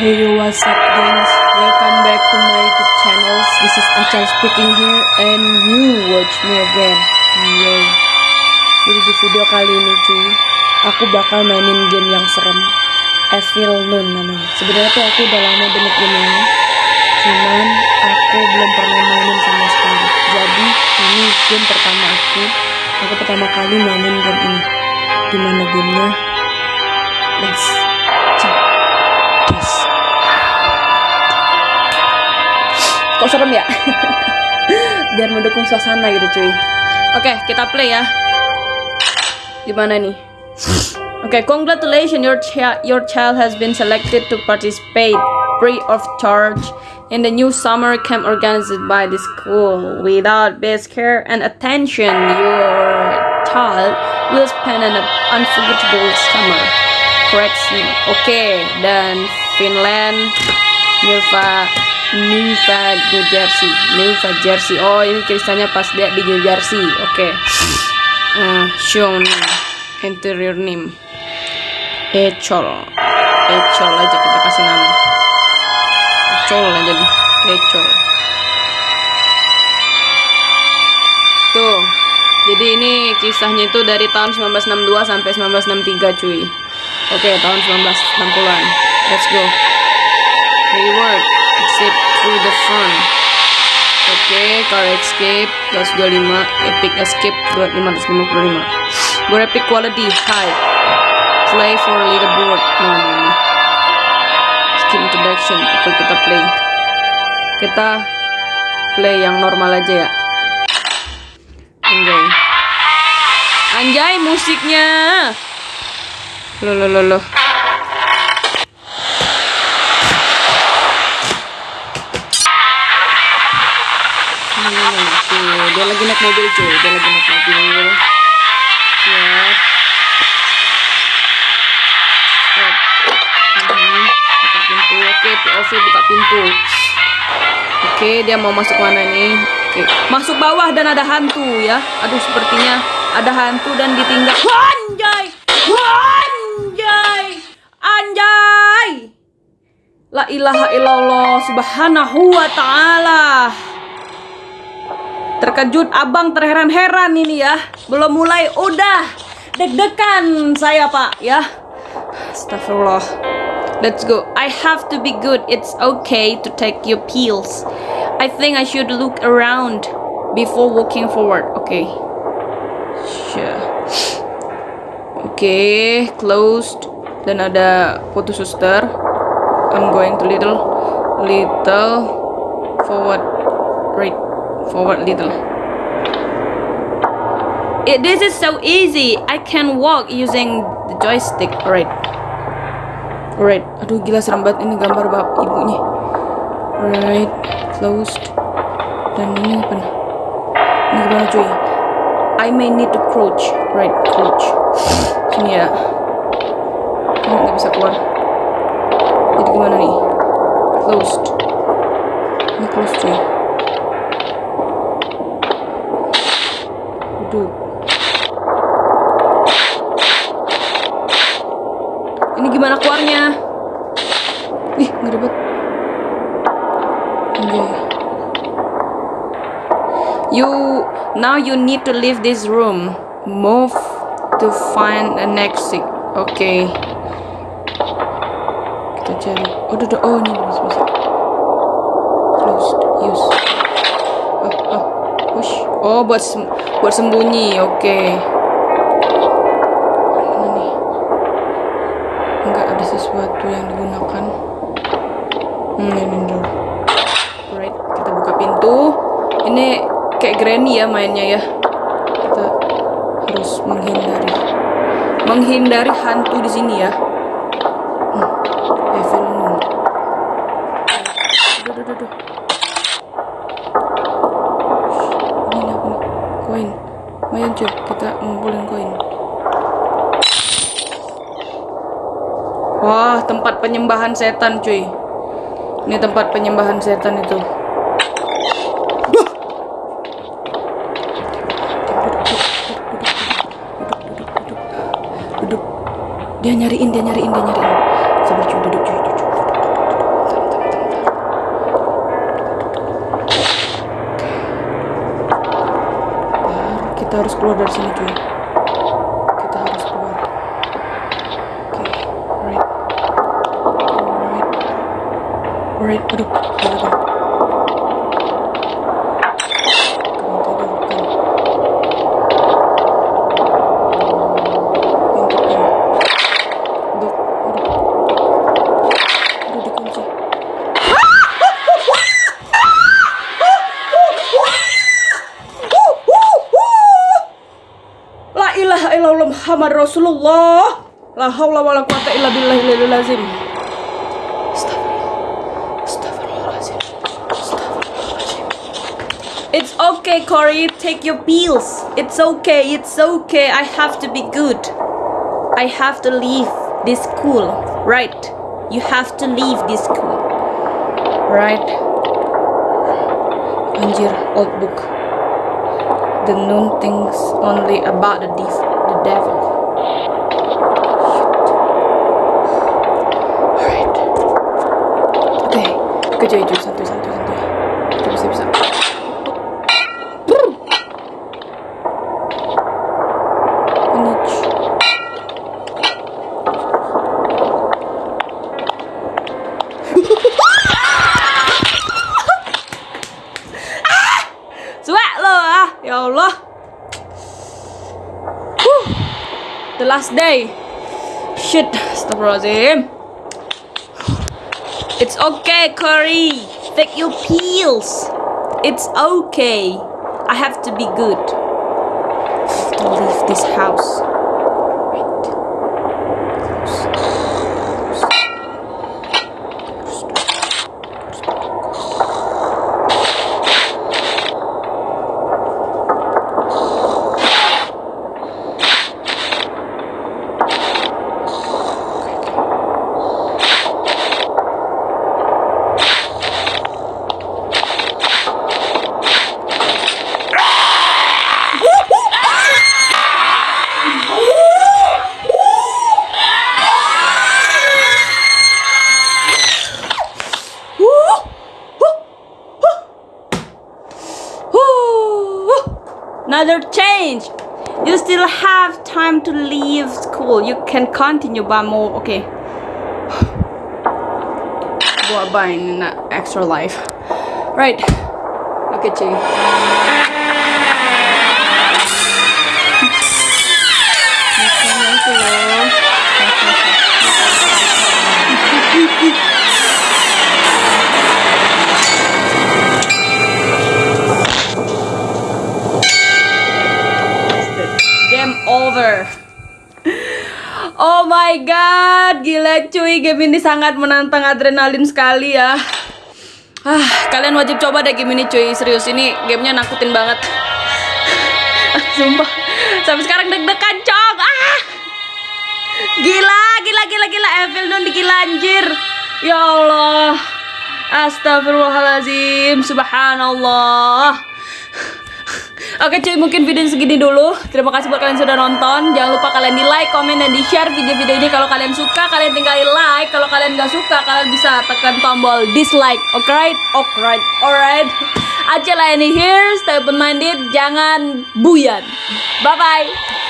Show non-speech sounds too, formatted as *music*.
Hey yo, what's up guys? Welcome back to my YouTube channel. This is Achal speaking here and you watch me again. Yay. Jadi di video kali ini cuy, aku bakal mainin game yang serem. Evil Nun namanya. Sebenarnya tuh aku udah lama banget game ini. Cuman aku belum pernah mainin sama sekali. Jadi ini game pertama aku. Aku pertama kali mainin game ini. Di mana gamenya? Let's Kok serem ya? *laughs* Biar mendukung suasana gitu cuy. Oke, kita play ya. Gimana nih? *laughs* Oke, congratulations your child your child has been selected to participate free of charge in the new summer camp organized by the school. Without best care and attention, your child will spend an unforgettable summer. Correction. Oke, dan Finland, Nirva, Nirva, New Jersey, Nirva Jersey. Oh, ini tulisannya pas dia di New Jersey. Oke. Uh, show name, interior name. Ecol. Ecol aja kita kasih nama. Ecol aja nih. Ecol. Tuh. Jadi ini kisahnya itu dari tahun 1962 sampai 1963 cuy. Oke, tahun 1960-an. Let's go. Reward. Through the front. Oke, car escape 225, epic escape 2555. Graphic quality high. Play for leaderboard. No, no, no. Skip introduction. Oke, kita play. Kita play yang normal aja ya. Anjay. Anjay musiknya. Loh, loh, loh, loh. Dia lagi naik mobil cuy, dia lagi naik mobil. Siap. Mhm, Buka pintu. Oke, POV buka pintu. Oke, dia mau masuk mana nih? Oke, masuk bawah dan ada hantu ya. Aduh, sepertinya ada hantu dan ditinggal. Anjay! Anjay! Anjay! La ilaha illallah subhanahu wa ta'ala. Terkejut abang terheran-heran ini ya. Belum mulai udah deg-degan saya pak ya. Astagfirullah. Let's go. I have to be good. It's okay to take your pills. I think I should look around before walking forward. Okay. Sure. Oke, okay, closed. Dan ada foto suster. I'm going to little, little forward, right, forward little. It, this is so easy. I can walk using the joystick. Alright. Alright. Aduh gila serem banget ini gambar bab ibunya. Alright. Closed. Dan ini apa nih? Ini gimana cuy? I may need to crouch. Right, crouch. Sini ya. Nggak bisa keluar. Jadi gimana nih? Closed. Ini closed cuy. Duduk. Ini gimana keluarnya? Ih, nggak ribet. Anjay. You now you need to leave this room. Move to find an exit. Oke. Okay. Kita cari. Oh, duduk. Oh, ini bisa bisa. Closed. Use. Oh, oh. Push. Oh, buat buat sembunyi. Oke. Okay. Nih? Enggak ada sesuatu yang digunakan. Hmm, ini dulu. Alright, kita buka pintu. Ini kayak granny ya mainnya ya. Kita harus menghindari menghindari hantu di sini ya. Hmm, duh, duh, duh. Ini apa nih? Koin. Lumayan cuy, kita ngumpulin koin. Wah, tempat penyembahan setan cuy. Ini tempat penyembahan setan itu. dia nyariin dia nyariin dia nyariin dari sini cuy kita harus keluar oke alright alright alright aduh Muhammad Rasulullah. La haula wala quwata illa. It's okay, Corey. Take your pills. It's okay. It's okay. I have to be good. I have to leave this school. Right. You have to leave this school. Right. Anjir, old book. The known things only about the, div- the devil. Alright. Oke, oke cuy, cuy, santuy, Day. Shit, astagfirullahaladzim. It's okay, Corey. Take your pills. It's okay. I have to be good. To leave this house. Another change. You still have time to leave school. You can continue but more. Okay. *sighs* Buat buying an extra life. Right. Look at you. Game *laughs* over. Oh my god, gila cuy, game ini sangat menantang adrenalin sekali ya. Ah, kalian wajib coba deh game ini cuy, serius ini gamenya nakutin banget. Ah, Sumpah, sampai sekarang deg-degan cong. Ah, gila, gila, gila, gila, Evil dong gila anjir. Ya Allah, Astagfirullahalazim, Subhanallah. Oke cuy, mungkin video segini dulu. Terima kasih buat kalian sudah nonton. Jangan lupa kalian di like, komen, dan di share video-video ini. Kalau kalian suka, kalian tinggal di like. Kalau kalian nggak suka, kalian bisa tekan tombol dislike. Alright, alright, alright. Aceh ini here, stay open minded, jangan buyan. Bye bye.